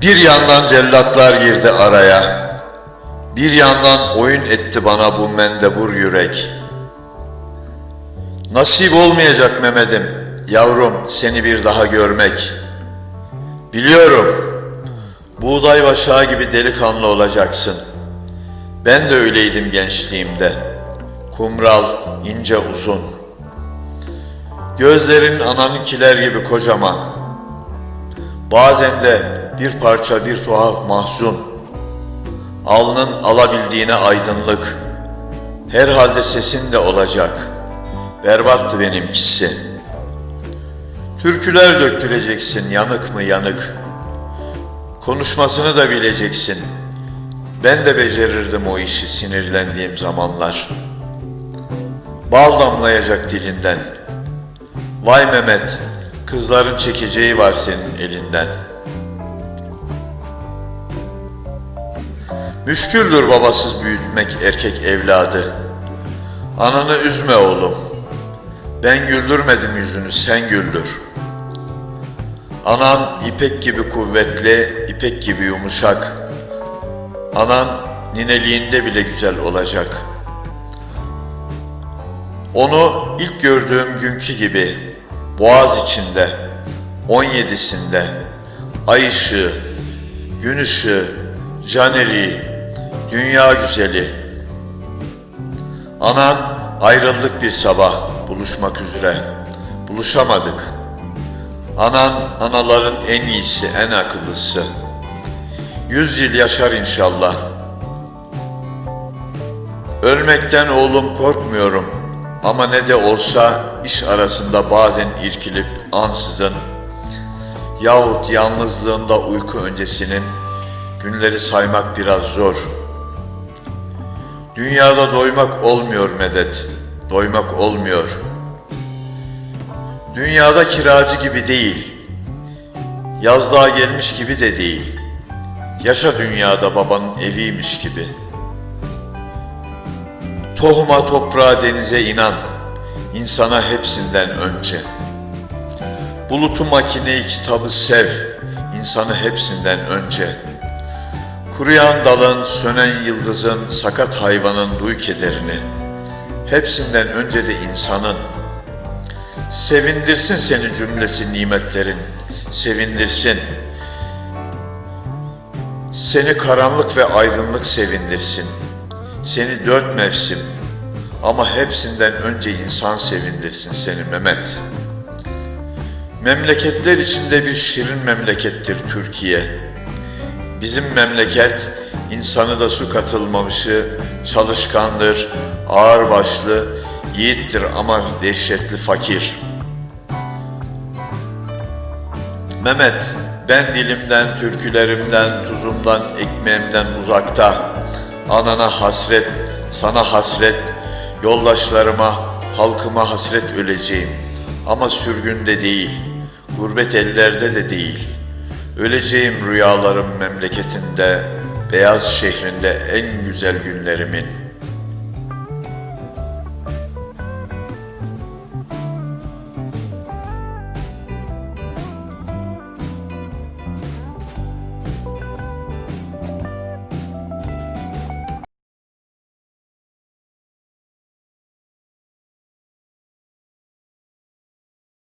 Bir yandan cellatlar girdi araya. Bir yandan oyun etti bana bu mendebur yürek. Nasip olmayacak Mehmet'im, yavrum seni bir daha görmek. Biliyorum, buğday başağı gibi delikanlı olacaksın. Ben de öyleydim gençliğimde. Kumral, ince uzun. Gözlerin ananınkiler gibi kocaman. Bazen de bir parça bir tuhaf mahzun. Alnın alabildiğine aydınlık. Herhalde sesin de olacak. Berbattı benimkisi. Türküler döktüreceksin yanık mı yanık. Konuşmasını da bileceksin. Ben de becerirdim o işi sinirlendiğim zamanlar. Bal damlayacak dilinden. Vay Mehmet, kızların çekeceği var senin elinden. Müşküldür babasız büyütmek erkek evladı. Ananı üzme oğlum. Ben güldürmedim yüzünü, sen güldür. Anan ipek gibi kuvvetli, ipek gibi yumuşak. Anan nineliğinde bile güzel olacak. Onu ilk gördüğüm günkü gibi boğaz içinde, 17'sinde, ay ışığı, gün ışığı, caneri, dünya güzeli. Anan ayrıldık bir sabah buluşmak üzere. Buluşamadık. Anan anaların en iyisi, en akıllısı. Yüz yıl yaşar inşallah. Ölmekten oğlum korkmuyorum. Ama ne de olsa iş arasında bazen irkilip ansızın yahut yalnızlığında uyku öncesinin günleri saymak biraz zor. Dünyada doymak olmuyor medet, doymak olmuyor. Dünyada kiracı gibi değil, yazlığa gelmiş gibi de değil. Yaşa dünyada babanın eviymiş gibi. Tohuma, toprağa, denize inan, insana hepsinden önce. Bulutu, makineyi, kitabı sev, insanı hepsinden önce. Kuruyan dalın, sönen yıldızın, sakat hayvanın duy kederini. Hepsinden önce de insanın. Sevindirsin seni cümlesi nimetlerin, sevindirsin. Seni karanlık ve aydınlık sevindirsin. Seni dört mevsim ama hepsinden önce insan sevindirsin seni Mehmet. Memleketler içinde bir şirin memlekettir Türkiye. Bizim memleket insanı da su katılmamışı, çalışkandır, ağırbaşlı, yiğittir ama dehşetli fakir. Mehmet, ben dilimden, türkülerimden, tuzumdan, ekmeğimden uzakta. Anana hasret, sana hasret, yoldaşlarıma, halkıma hasret öleceğim. Ama sürgünde değil, gurbet ellerde de değil. Öleceğim rüyalarım memleketinde, beyaz şehrinde en güzel günlerimin.